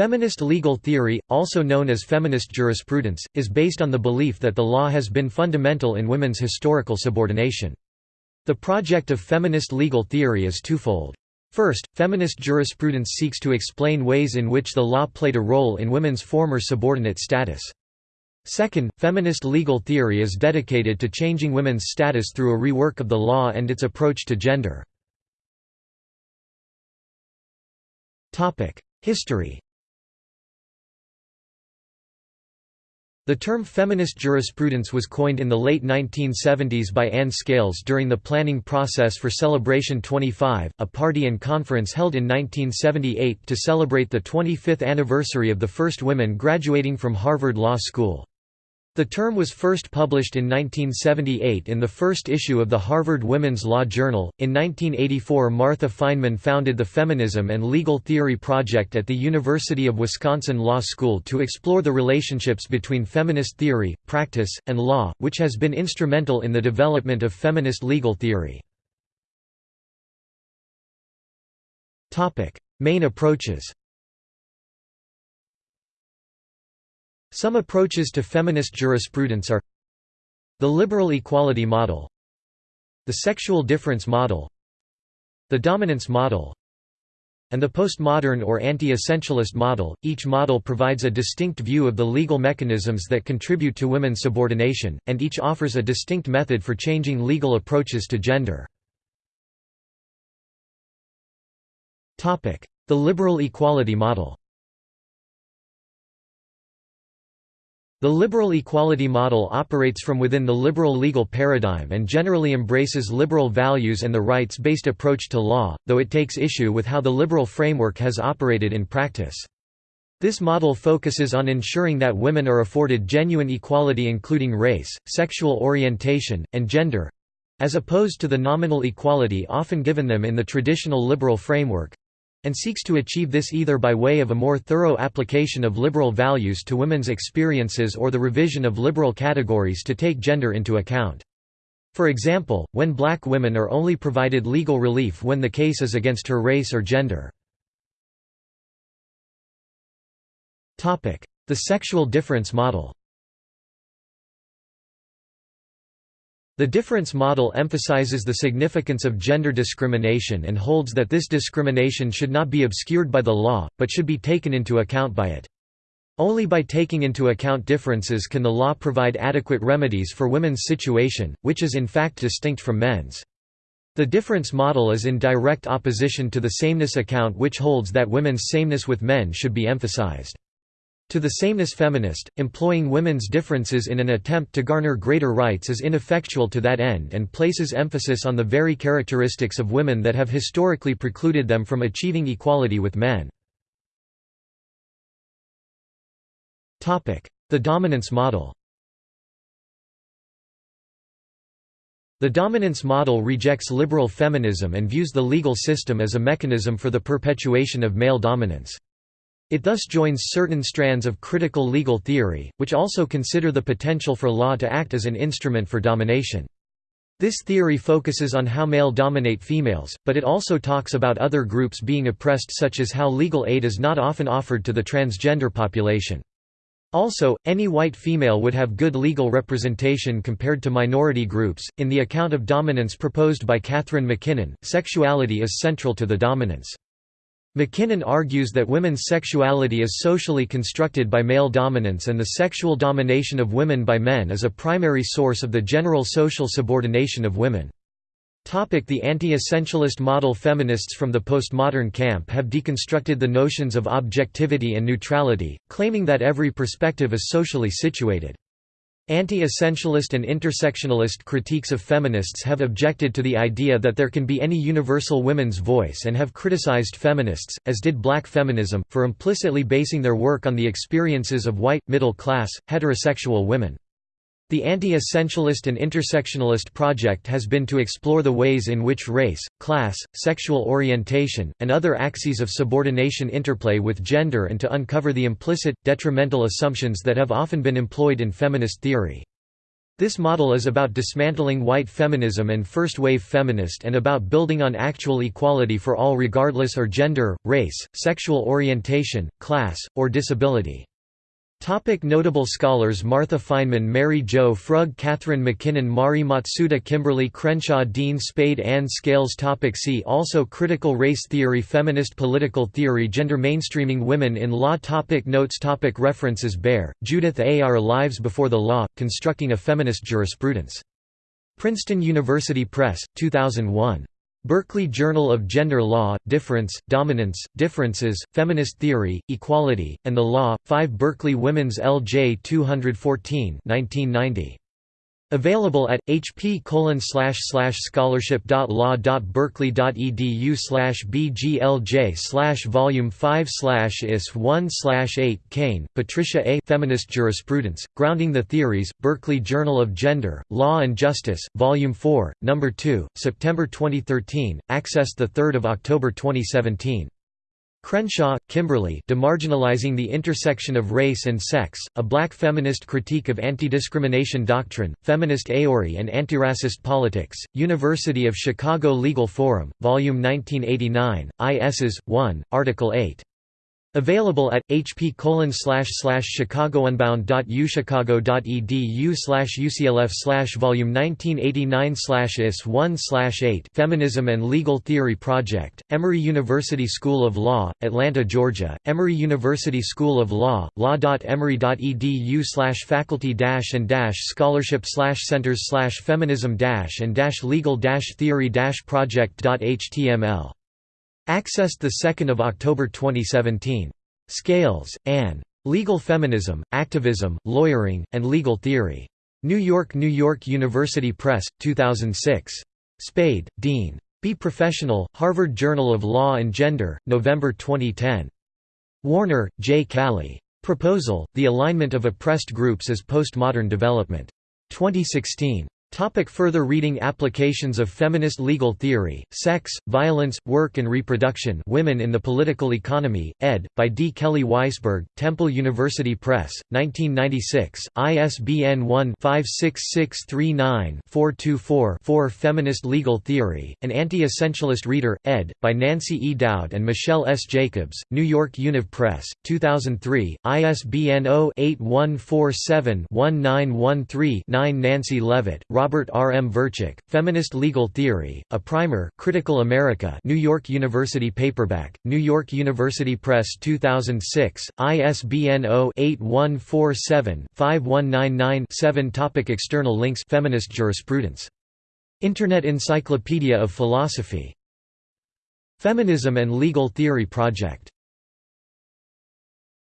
Feminist legal theory, also known as feminist jurisprudence, is based on the belief that the law has been fundamental in women's historical subordination. The project of feminist legal theory is twofold. First, feminist jurisprudence seeks to explain ways in which the law played a role in women's former subordinate status. Second, feminist legal theory is dedicated to changing women's status through a rework of the law and its approach to gender. History The term feminist jurisprudence was coined in the late 1970s by Anne Scales during the planning process for Celebration 25, a party and conference held in 1978 to celebrate the 25th anniversary of the first women graduating from Harvard Law School. The term was first published in 1978 in the first issue of the Harvard Women's Law Journal. In 1984, Martha Fineman founded the Feminism and Legal Theory Project at the University of Wisconsin Law School to explore the relationships between feminist theory, practice, and law, which has been instrumental in the development of feminist legal theory. Topic: Main approaches Some approaches to feminist jurisprudence are the liberal equality model the sexual difference model the dominance model and the postmodern or anti-essentialist model. Each model provides a distinct view of the legal mechanisms that contribute to women's subordination, and each offers a distinct method for changing legal approaches to gender. The liberal equality model The liberal equality model operates from within the liberal legal paradigm and generally embraces liberal values and the rights-based approach to law, though it takes issue with how the liberal framework has operated in practice. This model focuses on ensuring that women are afforded genuine equality including race, sexual orientation, and gender—as opposed to the nominal equality often given them in the traditional liberal framework, and seeks to achieve this either by way of a more thorough application of liberal values to women's experiences or the revision of liberal categories to take gender into account. For example, when black women are only provided legal relief when the case is against her race or gender. The sexual difference model The difference model emphasizes the significance of gender discrimination and holds that this discrimination should not be obscured by the law, but should be taken into account by it. Only by taking into account differences can the law provide adequate remedies for women's situation, which is in fact distinct from men's. The difference model is in direct opposition to the sameness account which holds that women's sameness with men should be emphasized. To the sameness feminist, employing women's differences in an attempt to garner greater rights is ineffectual to that end and places emphasis on the very characteristics of women that have historically precluded them from achieving equality with men. The dominance model The dominance model rejects liberal feminism and views the legal system as a mechanism for the perpetuation of male dominance. It thus joins certain strands of critical legal theory, which also consider the potential for law to act as an instrument for domination. This theory focuses on how male dominate females, but it also talks about other groups being oppressed such as how legal aid is not often offered to the transgender population. Also, any white female would have good legal representation compared to minority groups. In the account of dominance proposed by Catherine MacKinnon, sexuality is central to the dominance. MacKinnon argues that women's sexuality is socially constructed by male dominance and the sexual domination of women by men is a primary source of the general social subordination of women. The anti-essentialist model Feminists from the postmodern camp have deconstructed the notions of objectivity and neutrality, claiming that every perspective is socially situated. Anti-essentialist and intersectionalist critiques of feminists have objected to the idea that there can be any universal women's voice and have criticized feminists, as did black feminism, for implicitly basing their work on the experiences of white, middle-class, heterosexual women. The anti-essentialist and intersectionalist project has been to explore the ways in which race, class, sexual orientation, and other axes of subordination interplay with gender and to uncover the implicit, detrimental assumptions that have often been employed in feminist theory. This model is about dismantling white feminism and first-wave feminist and about building on actual equality for all regardless of gender, race, sexual orientation, class, or disability. Topic notable scholars Martha Fineman Mary Jo Frug Catherine MacKinnon Mari Matsuda Kimberly Crenshaw Dean Spade Ann Scales topic See also Critical race theory Feminist political theory Gender mainstreaming Women in law topic Notes topic References Baer, Judith A. Our Lives Before the Law, Constructing a Feminist Jurisprudence. Princeton University Press, 2001. Berkeley Journal of Gender Law, Difference, Dominance, Differences, Feminist Theory, Equality, and the Law, 5 Berkeley Women's L.J. 214 1990. Available at hp scholarship.law.berkeley.edu bglj slash volume 5 slash is 1 slash 8 Cain, Patricia A. Feminist Jurisprudence, Grounding the Theories, Berkeley Journal of Gender, Law and Justice, Volume 4, No. 2, September 2013, accessed 3 October 2017. Crenshaw, Kimberly Demarginalizing the Intersection of Race and Sex, A Black Feminist Critique of Anti-Discrimination Doctrine, Feminist Theory and Antiracist Politics, University of Chicago Legal Forum, Volume 1989, ISs. 1, Article 8. Available at hp chicagounbound.uchicago.edu slash uclf slash volume 1989 slash is 1 slash 8 Feminism and Legal Theory Project, Emory University School of Law, Atlanta, Georgia, Emory University School of Law, law.emory.edu slash faculty dash and dash scholarship slash centers feminism dash and dash legal theory project.html Accessed 2 October 2017. Scales, Anne. Legal Feminism, Activism, Lawyering, and Legal Theory. New York New York University Press, 2006. Spade, Dean. Be Professional, Harvard Journal of Law and Gender, November 2010. Warner, J. Callie. Proposal, The Alignment of Oppressed Groups as Postmodern Development. 2016. Topic further reading Applications of feminist legal theory, Sex, Violence, Work and Reproduction Women in the Political Economy, ed., by D. Kelly Weisberg, Temple University Press, 1996, ISBN 1-56639-424-4 Feminist Legal Theory, An Anti-Essentialist Reader, ed., by Nancy E. Dowd and Michelle S. Jacobs, New York Univ Press, 2003, ISBN 0-8147-1913-9 Nancy Levitt, Robert R. M. Verchick, Feminist Legal Theory, A Primer Critical America New York University Paperback, New York University Press 2006, ISBN 0-8147-5199-7 Topic External links Feminist jurisprudence. Internet Encyclopedia of Philosophy. Feminism and Legal Theory Project